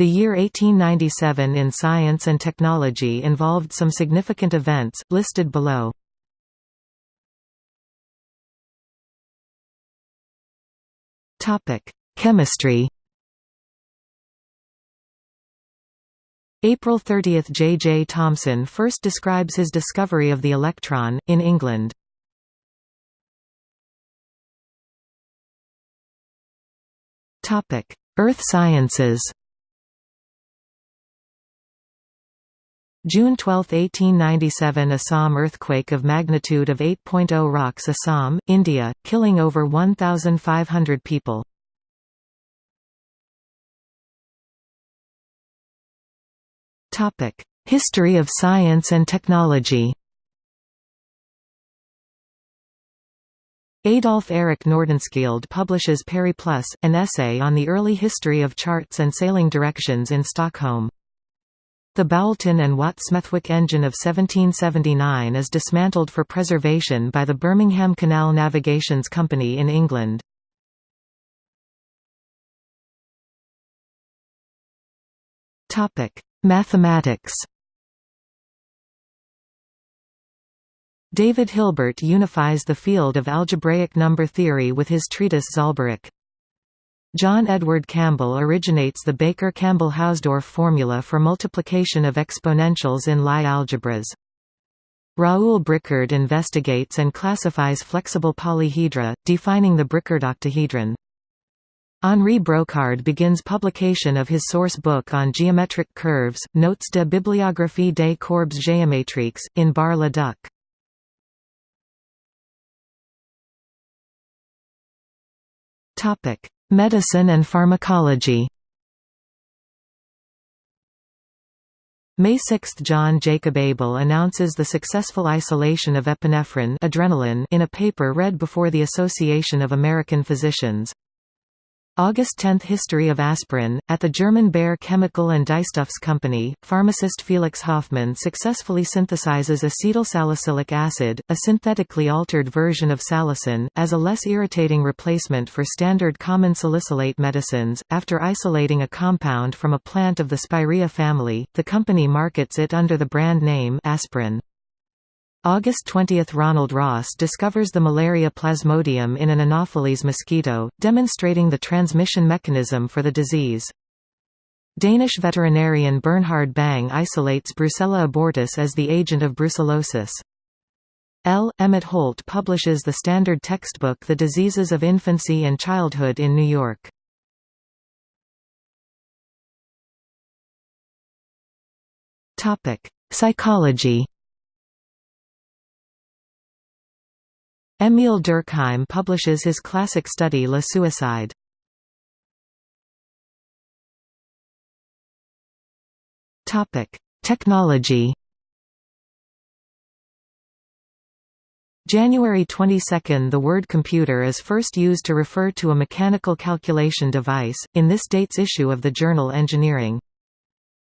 The year 1897 in science and technology involved some significant events, listed below. Chemistry April 30 – J. J. Thomson first describes his discovery of the electron, in England. Earth sciences June 12, 1897 Assam earthquake of magnitude of 8.0 rocks Assam, India, killing over 1,500 people. History of science and technology Adolf Erik Nordenskjöld publishes Periplus, an essay on the early history of charts and sailing directions in Stockholm. The Boulton and Watt Smethwick engine of 1779 is dismantled for preservation by the Birmingham Canal Navigations Company in England. Mathematics David Hilbert unifies the field of algebraic number theory with his treatise Zahlbericht. John Edward Campbell originates the Baker-Campbell-Hausdorff formula for multiplication of exponentials in Lie algebras. Raoul Bricard investigates and classifies flexible polyhedra, defining the Bricard octahedron. Henri Brocard begins publication of his source book on geometric curves, Notes de bibliographie des courbes géométriques, in Bar-le-Duc. Medicine and pharmacology May 6 – John Jacob Abel announces the successful isolation of epinephrine adrenaline in a paper read before the Association of American Physicians. August 10 – History of aspirin. At the German Bayer Chemical and Dyestuffs Company, pharmacist Felix Hoffmann successfully synthesizes acetylsalicylic acid, a synthetically altered version of salicin, as a less irritating replacement for standard common salicylate medicines. After isolating a compound from a plant of the Spirea family, the company markets it under the brand name aspirin. August 20 – Ronald Ross discovers the malaria plasmodium in an Anopheles mosquito, demonstrating the transmission mechanism for the disease. Danish veterinarian Bernhard Bang isolates Brucella abortus as the agent of brucellosis. L. Emmett Holt publishes the standard textbook The Diseases of Infancy and Childhood in New York. Psychology Émile Durkheim publishes his classic study Le Suicide. Technology January 22 – The word computer is first used to refer to a mechanical calculation device, in this date's issue of the journal Engineering.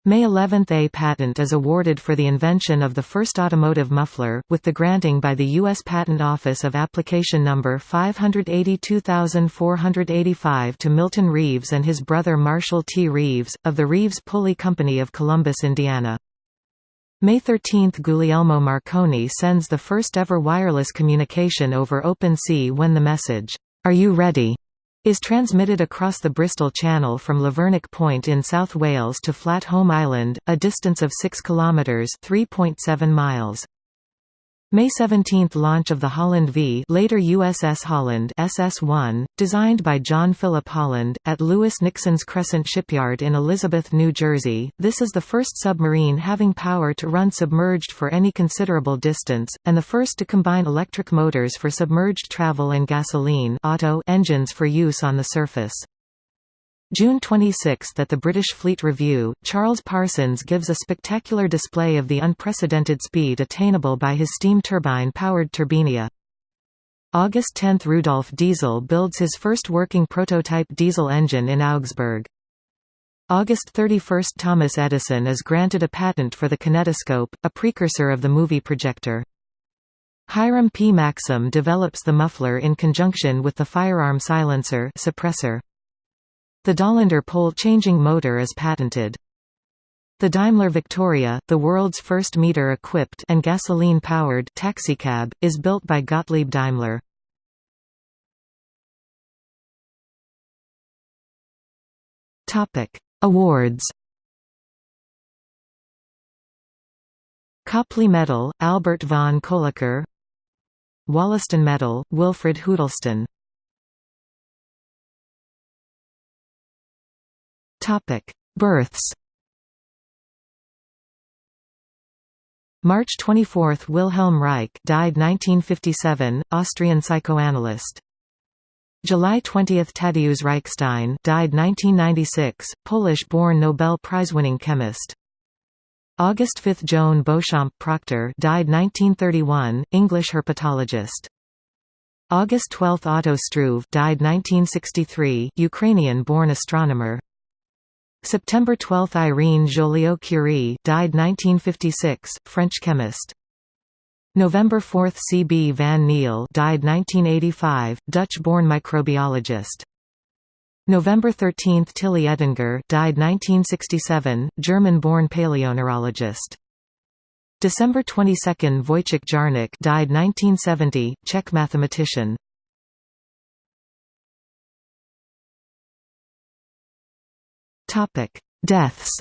May 11 – A patent is awarded for the invention of the first automotive muffler, with the granting by the U.S. Patent Office of Application No. 582485 to Milton Reeves and his brother Marshall T. Reeves, of the Reeves Pulley Company of Columbus, Indiana. May 13 – Guglielmo Marconi sends the first ever wireless communication over open sea when the message, "'Are you ready?' Is transmitted across the Bristol Channel from Lavernock Point in South Wales to Flat Holm Island, a distance of 6 kilometres (3.7 miles). May 17 – Launch of the Holland V later USS Holland SS-1, designed by John Philip Holland, at Lewis Nixon's Crescent Shipyard in Elizabeth, New Jersey. This is the first submarine having power to run submerged for any considerable distance, and the first to combine electric motors for submerged travel and gasoline auto engines for use on the surface. June 26 at the British Fleet Review, Charles Parsons gives a spectacular display of the unprecedented speed attainable by his steam turbine-powered Turbinia. August 10 – Rudolf Diesel builds his first working prototype diesel engine in Augsburg. August 31 – Thomas Edison is granted a patent for the kinetoscope, a precursor of the movie projector. Hiram P. Maxim develops the muffler in conjunction with the firearm silencer suppressor. The Dahlander pole-changing motor is patented. The Daimler Victoria, the world's first meter-equipped and gasoline-powered taxicab, is built by Gottlieb Daimler. Topic: Awards. Copley Medal, Albert von Kolliker Wollaston Medal, Wilfred Hudleston Births March 24 – Wilhelm Reich died 1957, Austrian psychoanalyst July 20 – Tadeusz Reichstein died 1996, Polish-born Nobel Prize-winning chemist. August 5 – Joan Beauchamp Proctor died 1931, English herpetologist. August 12 – Otto Struve died 1963, Ukrainian-born astronomer. September 12 – Irene Joliot-Curie died 1956, French chemist. November 4 – C. B. van Niel died 1985, Dutch-born microbiologist. November 13 – Tilly Edinger died 1967, German-born paleoneurologist. December 22 – Vojtěch Jarník died 1970, Czech mathematician. Deaths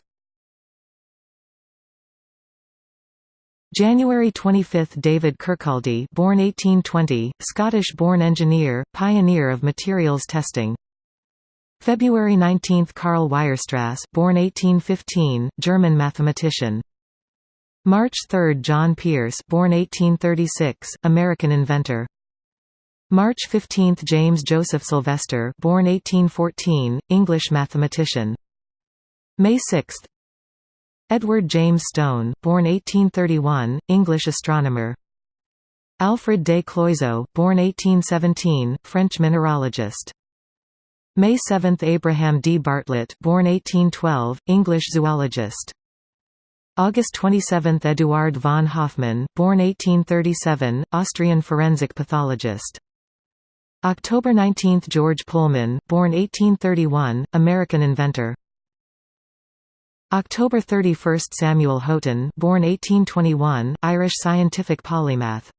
January 25 – David Kirkcaldy born 1820, Scottish-born engineer, pioneer of materials testing. February 19 – Karl Weierstrass born 1815, German mathematician. March 3 – John Pierce born 1836, American inventor. March 15 – James Joseph Sylvester born 1814, English mathematician. May 6 Edward James Stone, born 1831, English astronomer. Alfred de Cloizeaux, born 1817, French mineralogist. May 7 Abraham D. Bartlett, born 1812, English zoologist. August 27 Eduard von Hofmann, born 1837, Austrian forensic pathologist. October 19 George Pullman, born 1831, American inventor. October 31 – Samuel Haughton born 1821, Irish scientific polymath